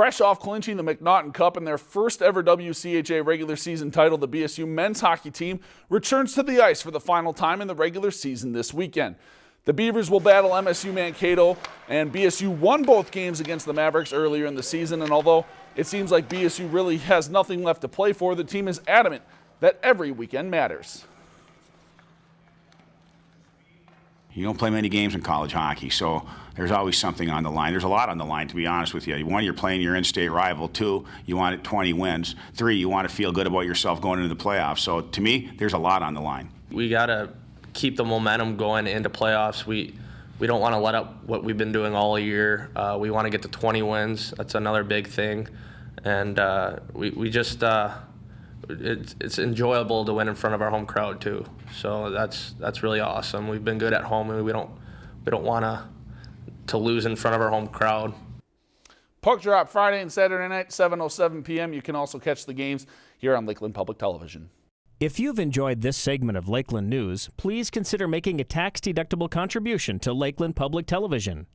Fresh off clinching the McNaughton Cup and their first ever WCHA regular season title, the BSU men's hockey team returns to the ice for the final time in the regular season this weekend. The Beavers will battle MSU Mankato, and BSU won both games against the Mavericks earlier in the season. And although it seems like BSU really has nothing left to play for, the team is adamant that every weekend matters. You don't play many games in college hockey, so there's always something on the line. There's a lot on the line, to be honest with you. One, you're playing your in-state rival. Two, you want 20 wins. Three, you want to feel good about yourself going into the playoffs. So to me, there's a lot on the line. We got to keep the momentum going into playoffs. We we don't want to let up what we've been doing all year. Uh, we want to get to 20 wins. That's another big thing, and uh, we we just. Uh, it's, it's enjoyable to win in front of our home crowd too. So that's that's really awesome. We've been good at home, and we don't we don't want to to lose in front of our home crowd. Puck drop Friday and Saturday night, 7:07 p.m. You can also catch the games here on Lakeland Public Television. If you've enjoyed this segment of Lakeland News, please consider making a tax-deductible contribution to Lakeland Public Television.